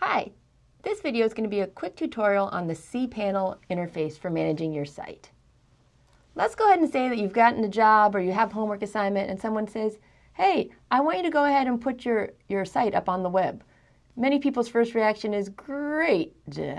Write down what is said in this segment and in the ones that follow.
Hi, this video is going to be a quick tutorial on the cPanel interface for managing your site. Let's go ahead and say that you've gotten a job or you have homework assignment and someone says, hey, I want you to go ahead and put your, your site up on the web. Many people's first reaction is, great,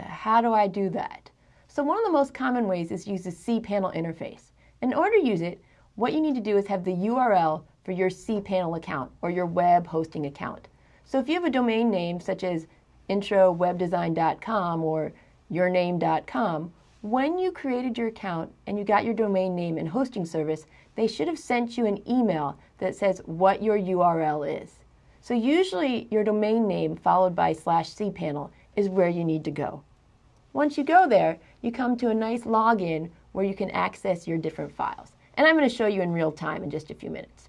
how do I do that? So one of the most common ways is use the cPanel interface. In order to use it, what you need to do is have the URL for your cPanel account or your web hosting account. So if you have a domain name such as introwebdesign.com or yourname.com, when you created your account and you got your domain name and hosting service, they should have sent you an email that says what your URL is. So usually your domain name followed by slash cpanel is where you need to go. Once you go there, you come to a nice login where you can access your different files. And I'm going to show you in real time in just a few minutes.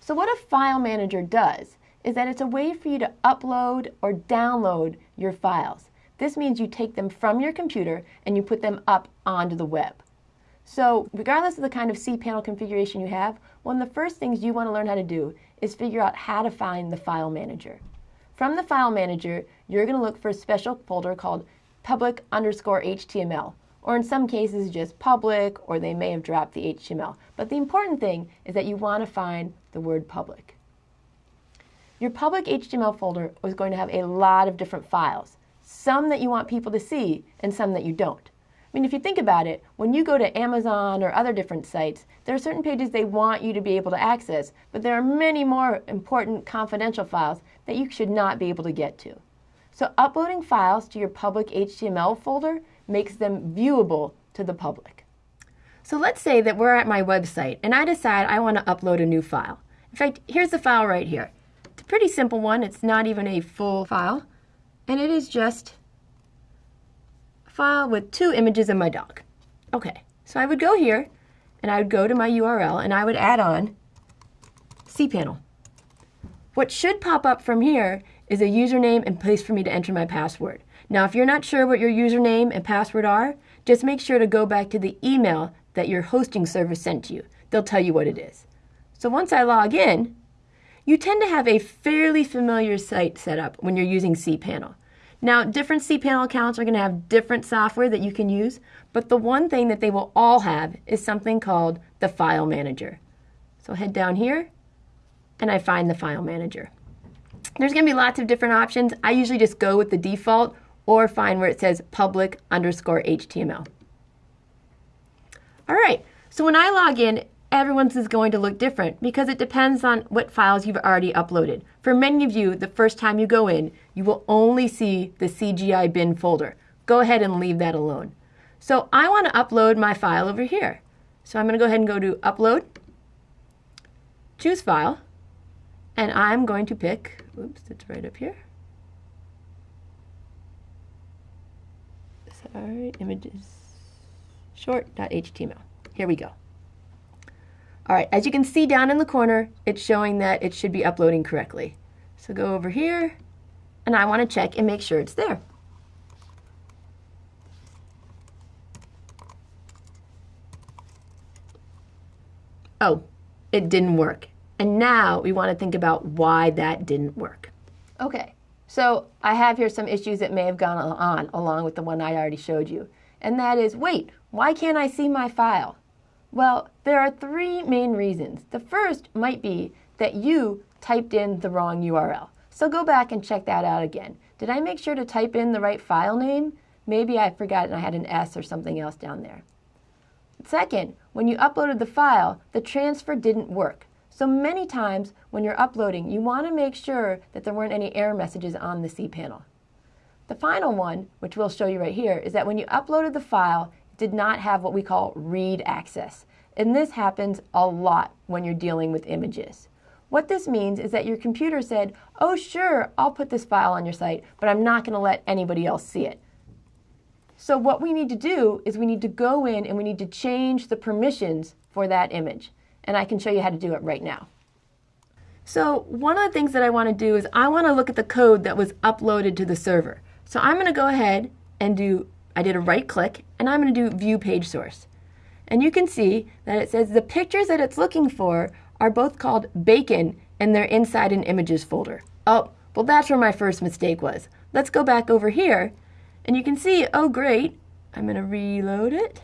So what a file manager does is that it's a way for you to upload or download your files. This means you take them from your computer and you put them up onto the web. So regardless of the kind of cPanel configuration you have, one of the first things you want to learn how to do is figure out how to find the file manager. From the file manager, you're going to look for a special folder called public underscore HTML, or in some cases just public, or they may have dropped the HTML. But the important thing is that you want to find the word public. Your public HTML folder is going to have a lot of different files, some that you want people to see and some that you don't. I mean, if you think about it, when you go to Amazon or other different sites, there are certain pages they want you to be able to access, but there are many more important confidential files that you should not be able to get to. So uploading files to your public HTML folder makes them viewable to the public. So let's say that we're at my website and I decide I want to upload a new file. In fact, here's the file right here pretty simple one. It's not even a full file. And it is just a file with two images of my dog. Okay, so I would go here and I would go to my URL and I would add on cPanel. What should pop up from here is a username and place for me to enter my password. Now, if you're not sure what your username and password are, just make sure to go back to the email that your hosting service sent to you. They'll tell you what it is. So once I log in, you tend to have a fairly familiar site set up when you're using cPanel. Now, different cPanel accounts are going to have different software that you can use, but the one thing that they will all have is something called the File Manager. So head down here, and I find the File Manager. There's going to be lots of different options. I usually just go with the default or find where it says public underscore HTML. All right, so when I log in, everyone's is going to look different because it depends on what files you've already uploaded. For many of you, the first time you go in, you will only see the CGI bin folder. Go ahead and leave that alone. So I want to upload my file over here. So I'm going to go ahead and go to Upload, choose File, and I'm going to pick, oops, it's right up here. Sorry, images, short.html. Here we go. All right, as you can see down in the corner, it's showing that it should be uploading correctly. So go over here, and I want to check and make sure it's there. Oh, it didn't work. And now we want to think about why that didn't work. Okay, so I have here some issues that may have gone on along with the one I already showed you. And that is, wait, why can't I see my file? Well, there are three main reasons. The first might be that you typed in the wrong URL. So go back and check that out again. Did I make sure to type in the right file name? Maybe I forgot and I had an S or something else down there. Second, when you uploaded the file, the transfer didn't work. So many times when you're uploading, you want to make sure that there weren't any error messages on the cPanel. The final one, which we'll show you right here, is that when you uploaded the file, did not have what we call read access. And this happens a lot when you're dealing with images. What this means is that your computer said, oh sure, I'll put this file on your site, but I'm not going to let anybody else see it. So what we need to do is we need to go in and we need to change the permissions for that image. And I can show you how to do it right now. So one of the things that I want to do is I want to look at the code that was uploaded to the server. So I'm going to go ahead and do I did a right click and I'm going to do view page source. And you can see that it says the pictures that it's looking for are both called bacon and they're inside an images folder. Oh, well that's where my first mistake was. let's go back over here and you can see, oh great, I'm going to reload it.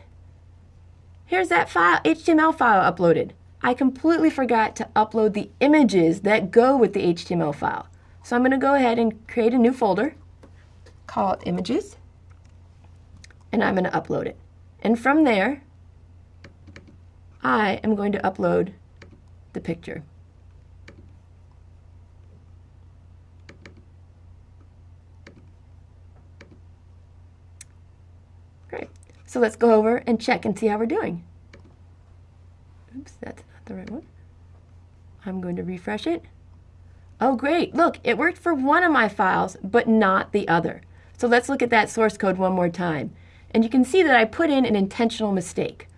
Here's that file, HTML file uploaded. I completely forgot to upload the images that go with the HTML file. So I'm going to go ahead and create a new folder, call it images, and I'm going to upload it. And from there, I am going to upload the picture. Great. So let's go over and check and see how we're doing. Oops, that's not the right one. I'm going to refresh it. Oh, great. Look, it worked for one of my files, but not the other. So let's look at that source code one more time. And you can see that I put in an intentional mistake.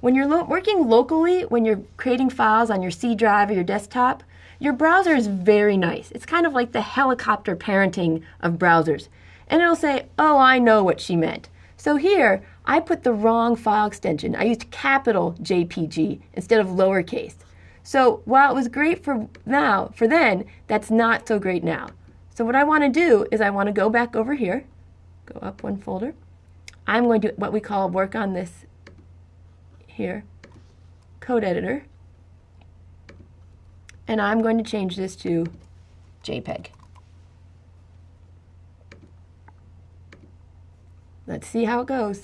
When you're lo working locally, when you're creating files on your C drive or your desktop, your browser is very nice. It's kind of like the helicopter parenting of browsers. And it'll say, oh, I know what she meant. So here, I put the wrong file extension. I used capital JPG instead of lowercase. So while it was great for now, for then, that's not so great now. So what I want to do is I want to go back over here, go up one folder. I'm going to what we call work on this here, code editor. And I'm going to change this to JPEG. Let's see how it goes.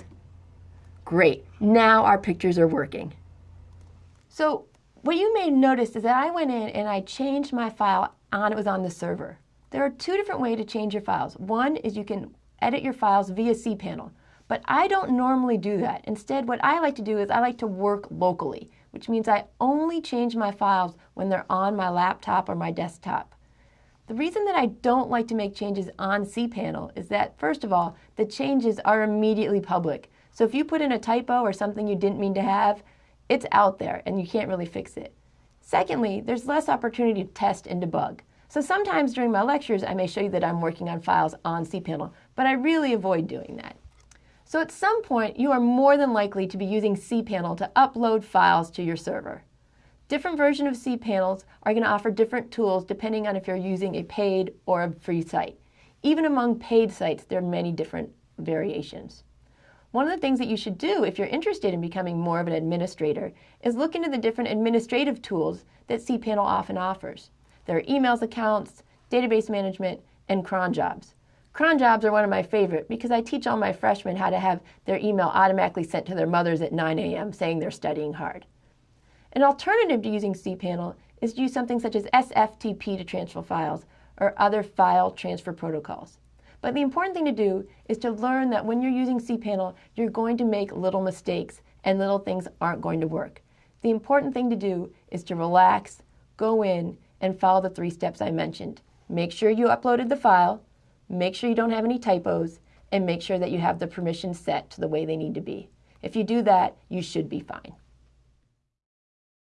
Great, now our pictures are working. So what you may notice is that I went in and I changed my file on it was on the server. There are two different ways to change your files. One is you can edit your files via cPanel, but I don't normally do that. Instead, what I like to do is I like to work locally, which means I only change my files when they're on my laptop or my desktop. The reason that I don't like to make changes on cPanel is that, first of all, the changes are immediately public. So if you put in a typo or something you didn't mean to have, it's out there and you can't really fix it. Secondly, there's less opportunity to test and debug. So sometimes during my lectures, I may show you that I'm working on files on cPanel, but I really avoid doing that. So at some point, you are more than likely to be using cPanel to upload files to your server. Different versions of cPanels are going to offer different tools depending on if you're using a paid or a free site. Even among paid sites, there are many different variations. One of the things that you should do if you're interested in becoming more of an administrator is look into the different administrative tools that cPanel often offers. There are emails accounts, database management, and cron jobs. Cron jobs are one of my favorite because I teach all my freshmen how to have their email automatically sent to their mothers at 9 a.m. saying they're studying hard. An alternative to using cPanel is to use something such as SFTP to transfer files or other file transfer protocols. But the important thing to do is to learn that when you're using cPanel, you're going to make little mistakes and little things aren't going to work. The important thing to do is to relax, go in, and follow the three steps I mentioned. Make sure you uploaded the file, make sure you don't have any typos, and make sure that you have the permissions set to the way they need to be. If you do that, you should be fine.